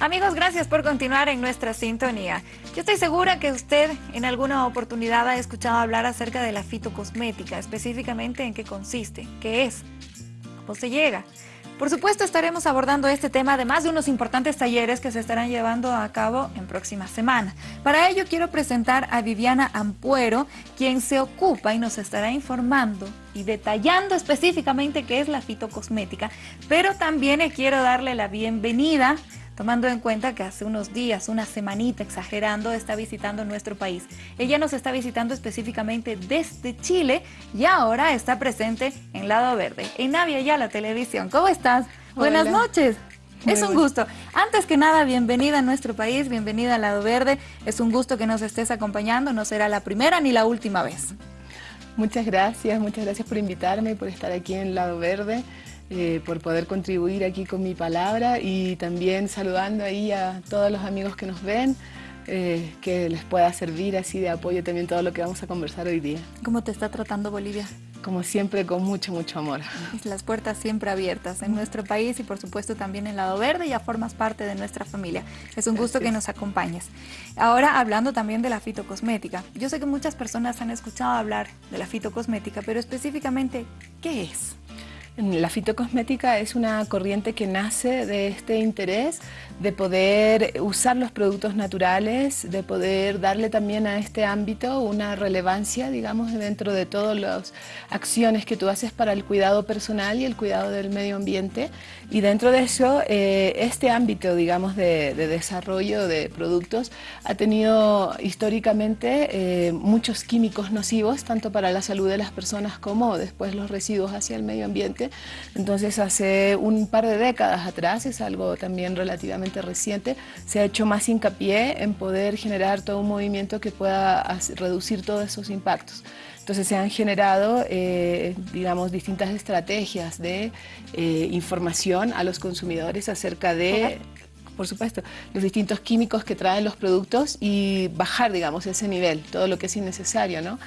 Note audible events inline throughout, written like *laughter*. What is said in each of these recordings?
Amigos, gracias por continuar en nuestra sintonía. Yo estoy segura que usted en alguna oportunidad ha escuchado hablar acerca de la fitocosmética, específicamente en qué consiste, qué es, cómo se llega. Por supuesto estaremos abordando este tema además de unos importantes talleres que se estarán llevando a cabo en próximas semanas. Para ello quiero presentar a Viviana Ampuero, quien se ocupa y nos estará informando y detallando específicamente qué es la fitocosmética, pero también quiero darle la bienvenida tomando en cuenta que hace unos días, una semanita exagerando, está visitando nuestro país. Ella nos está visitando específicamente desde Chile y ahora está presente en Lado Verde, en Navia ya la televisión. ¿Cómo estás? Buenas noches. es un gusto. Antes que nada, bienvenida a nuestro país, bienvenida a Lado Verde. Es un gusto que nos estés acompañando, no será la primera ni la última vez. Muchas gracias, muchas gracias por invitarme, por estar aquí en Lado Verde. Eh, por poder contribuir aquí con mi palabra y también saludando ahí a todos los amigos que nos ven, eh, que les pueda servir así de apoyo también todo lo que vamos a conversar hoy día. ¿Cómo te está tratando Bolivia? Como siempre, con mucho, mucho amor. Las puertas siempre abiertas en nuestro país y por supuesto también en Lado Verde, ya formas parte de nuestra familia. Es un gusto que nos acompañes. Ahora, hablando también de la fitocosmética. Yo sé que muchas personas han escuchado hablar de la fitocosmética, pero específicamente, ¿qué es? La fitocosmética es una corriente que nace de este interés de poder usar los productos naturales, de poder darle también a este ámbito una relevancia, digamos, dentro de todas las acciones que tú haces para el cuidado personal y el cuidado del medio ambiente. Y dentro de eso, eh, este ámbito, digamos, de, desarrollo de productos ha tenido históricamente eh, muchos químicos nocivos, tanto para la salud de las personas como después los residuos hacia el medio ambiente entonces hace un par de décadas atrás, es algo también relativamente reciente, se ha hecho más hincapié en poder generar todo un movimiento que pueda reducir todos esos impactos. Entonces se han generado, eh, digamos, distintas estrategias de eh, información a los consumidores acerca de por supuesto, los distintos químicos que traen los productos y bajar, digamos, ese nivel, todo lo que es innecesario, ¿no?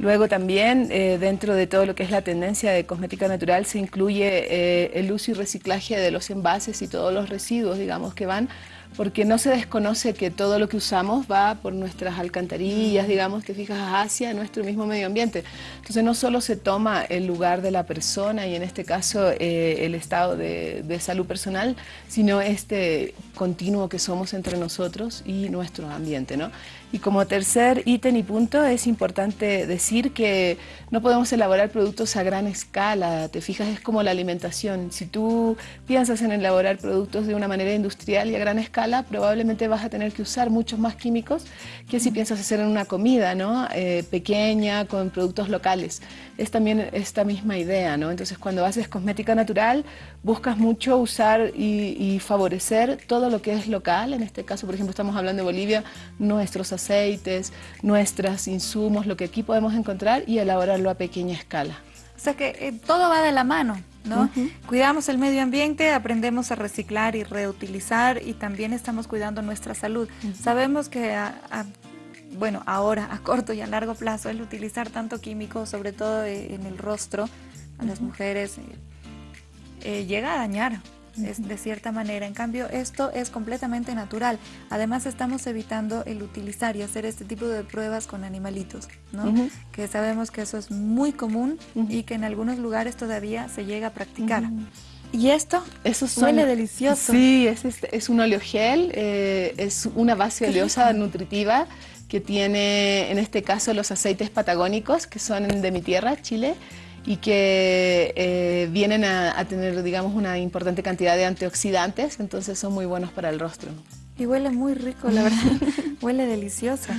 Luego también eh, dentro de todo lo que es la tendencia de cosmética natural se incluye eh, el uso y reciclaje de los envases y todos los residuos, digamos, que van porque no se desconoce que todo lo que usamos va por nuestras alcantarillas, digamos, te fijas, hacia nuestro mismo medio ambiente. Entonces no solo se toma el lugar de la persona y en este caso eh, el estado de, de, salud personal, sino este continuo que somos entre nosotros y nuestro ambiente, ¿no? Y como tercer ítem y punto es importante decir que no podemos elaborar productos a gran escala, te fijas, es como la alimentación. Si tú piensas en elaborar productos de una manera industrial y a gran escala, probablemente vas a tener que usar muchos más químicos que si piensas hacer en una comida ¿no? Eh, pequeña, con productos locales. Es también esta misma idea, ¿no? Entonces cuando haces cosmética natural, buscas mucho usar y, favorecer todo lo que es local, en este caso, por ejemplo, estamos hablando de Bolivia, nuestros aceites, nuestros insumos, lo que aquí podemos encontrar y elaborarlo a pequeña escala. O sea que eh, todo va de la mano, ¿no? Cuidamos el medio ambiente, aprendemos a reciclar y reutilizar y también estamos cuidando nuestra salud. Sabemos que, bueno, ahora a corto y a largo plazo el utilizar tanto químico, sobre todo eh, en el rostro, a las mujeres, eh, llega a dañar es de cierta manera. En cambio, esto es completamente natural. Además, estamos evitando el utilizar y hacer este tipo de pruebas con animalitos, ¿no? Que sabemos que eso es muy común y que en algunos lugares todavía se llega a practicar. ¿Y esto? Eso suele delicioso. Sí, es, este, es un oleogel, eh, es una base oleosa nutritiva que tiene, en este caso, los aceites patagónicos, que son de mi tierra, Chile, y que eh, vienen a, tener, digamos, una importante cantidad de antioxidantes, entonces son muy buenos para el rostro. Y huele muy rico, la verdad, *laughs* huele delicioso.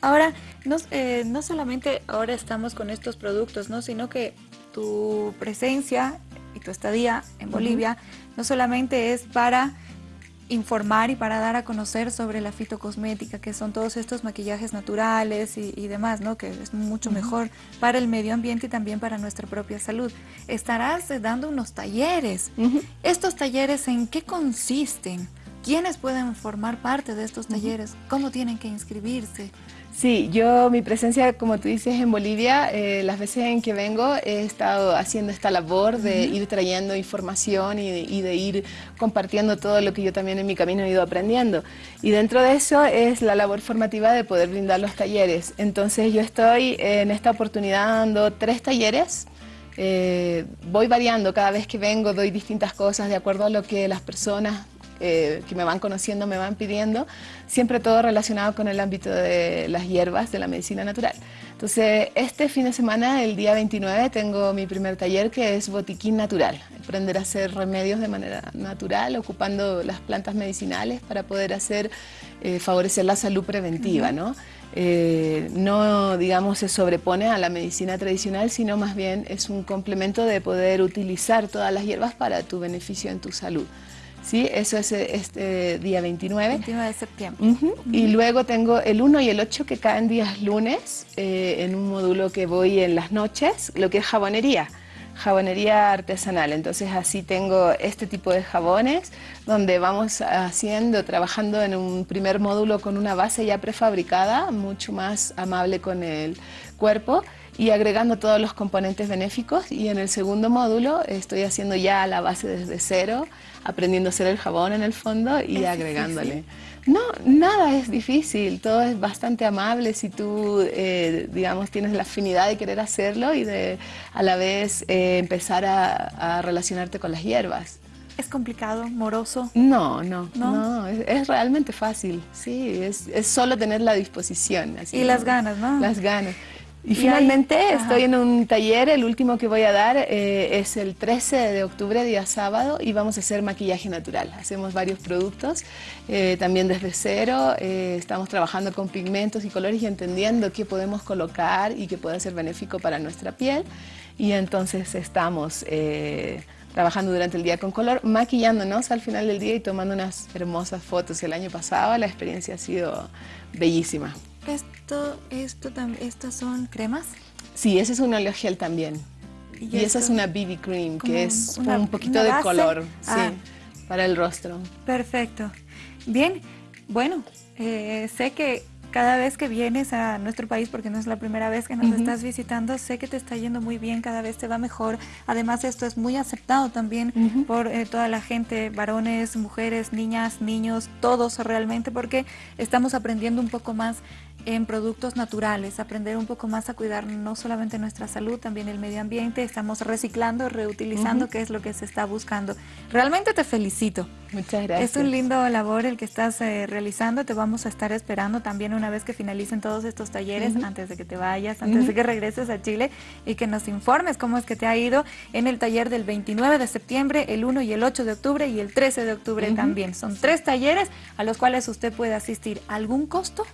Ahora, no, eh, no solamente ahora estamos con estos productos, ¿no? sino que tu presencia y tu estadía en Bolivia no solamente es para informar y para dar a conocer sobre la fitocosmética, que son todos estos maquillajes naturales y, demás, ¿no? que es mucho mejor para el medio ambiente y también para nuestra propia salud. Estarás dando unos talleres. ¿Estos talleres en qué consisten? ¿Quiénes pueden formar parte de estos talleres? ¿Cómo tienen que inscribirse? Sí, yo mi presencia, como tú dices, en Bolivia, eh, las veces en que vengo he estado haciendo esta labor de ir trayendo información y de, ir compartiendo todo lo que yo también en mi camino he ido aprendiendo. Y dentro de eso es la labor formativa de poder brindar los talleres. Entonces yo estoy en esta oportunidad dando tres talleres eh, voy variando, cada vez que vengo doy distintas cosas de acuerdo a lo que las personas eh, que me van conociendo me van pidiendo, siempre todo relacionado con el ámbito de las hierbas, de la medicina natural. Entonces, este fin de semana, el día 29, tengo mi primer taller que es Botiquín Natural, aprender a hacer remedios de manera natural, ocupando las plantas medicinales para poder hacer, eh, favorecer la salud preventiva, ¿no? Eh, no, digamos, se sobrepone a la medicina tradicional, sino más bien es un complemento de poder utilizar todas las hierbas para tu beneficio en tu salud. ¿Sí? Eso es este día 29. 29 de septiembre. Y luego tengo el 1 y el 8 que caen días lunes, eh, en un módulo que voy en las noches, lo que es jabonería jabonería artesanal. Entonces así tengo este tipo de jabones donde vamos haciendo, trabajando en un primer módulo con una base ya prefabricada, mucho más amable con el cuerpo y agregando todos los componentes benéficos y en el segundo módulo estoy haciendo ya la base desde cero, aprendiendo a hacer el jabón en el fondo y agregándole. No, nada es difícil, todo es bastante amable si tú, eh, digamos, tienes la afinidad de querer hacerlo y de a la vez eh, empezar a, relacionarte con las hierbas. ¿Es complicado, moroso? No, no, no, es, realmente fácil, sí, es, es, solo tener la disposición. y las ganas, ¿no? Las ganas. Y, finalmente estoy en un taller, el último que voy a dar eh, es el 13 de octubre, día sábado, y vamos a hacer maquillaje natural. Hacemos varios productos, eh, también desde cero, eh, estamos trabajando con pigmentos y colores y entendiendo qué podemos colocar y qué puede ser benéfico para nuestra piel. Y entonces estamos trabajando durante el día con color, maquillándonos al final del día y tomando unas hermosas fotos. El año pasado la experiencia ha sido bellísima. Esto, esto, estas son cremas. Sí, ese es un óleo gel también. Y, esa es una BB cream, que es un poquito de color, ah. para el rostro. Perfecto. Bien, bueno, eh, sé que cada vez que vienes a nuestro país, porque no es la primera vez que nos estás visitando, sé que te está yendo muy bien, cada vez te va mejor. Además, esto es muy aceptado también por eh, toda la gente, varones, mujeres, niñas, niños, todos realmente, porque estamos aprendiendo un poco más en productos naturales, aprender un poco más a cuidar no solamente nuestra salud, también el medio ambiente, estamos reciclando, reutilizando, que es lo que se está buscando. Realmente te felicito. Muchas gracias. Es un lindo labor el que estás eh, realizando, te vamos a estar esperando también una vez que finalicen todos estos talleres, antes de que te vayas, antes de que regreses a Chile y que nos informes cómo es que te ha ido en el taller del 29 de septiembre, el 1 y el 8 de octubre y el 13 de octubre también. Son tres talleres a los cuales usted puede asistir. ¿Algún costo?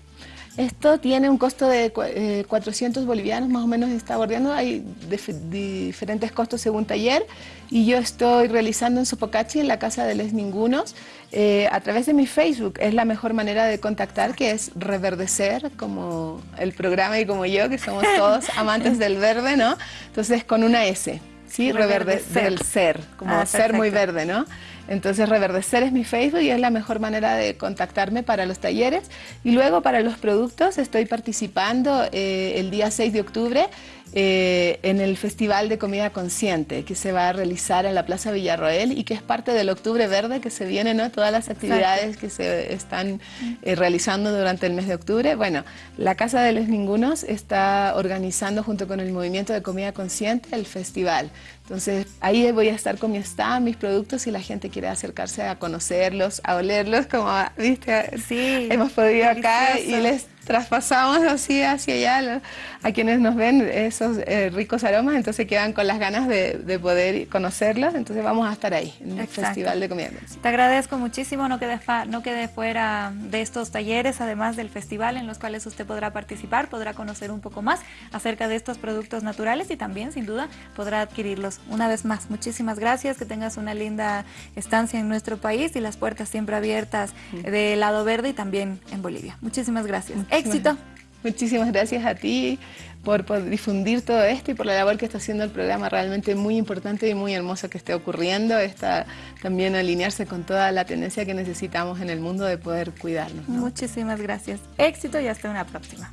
Esto tiene un costo de 400 eh, bolivianos, más o menos está bordeando, hay diferentes costos según taller y yo estoy realizando en Sopocachi, en la Casa de Les Ningunos, eh, a través de mi Facebook. Es la mejor manera de contactar, que es reverdecer, como el programa y como yo, que somos todos *laughs* amantes del verde, ¿no? Entonces con una S, ¿sí? Reverdecer, del ser, como ah, ser muy verde, ¿no? Entonces Reverdecer es mi Facebook y es la mejor manera de contactarme para los talleres. Y luego para los productos estoy participando eh, el día 6 de octubre eh, en el Festival de Comida Consciente que se va a realizar en la Plaza Villarroel y que es parte del Octubre Verde que se viene, ¿no? Todas las actividades que se están eh, realizando durante el mes de octubre. Bueno, la Casa de los Ningunos está organizando junto con el Movimiento de Comida Consciente el festival. Entonces ahí voy a estar con mi stand, mis productos y la gente quiere acercarse a conocerlos, a olerlos, como viste, sí, hemos podido acá y les traspasamos así hacia allá a quienes nos ven esos eh, ricos aromas, entonces quedan con las ganas de, poder conocerlos, entonces vamos a estar ahí en el Festival de Comida. Te agradezco muchísimo, no quede, no quede fuera de estos talleres, además del festival en los cuales usted podrá participar, podrá conocer un poco más acerca de estos productos naturales y también sin duda podrá adquirirlos. Una vez más, muchísimas gracias, que tengas una linda estancia en nuestro país y las puertas siempre abiertas de lado verde y también en Bolivia. Muchísimas gracias. Éxito. *laughs* Muchísimas gracias a ti por, difundir todo esto y por la labor que está haciendo el programa, realmente muy importante y muy hermoso que esté ocurriendo, está también alinearse con toda la tendencia que necesitamos en el mundo de poder cuidarnos. Muchísimas gracias. Éxito y hasta una próxima.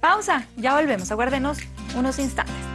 Pausa, ya volvemos, aguárdenos unos instantes.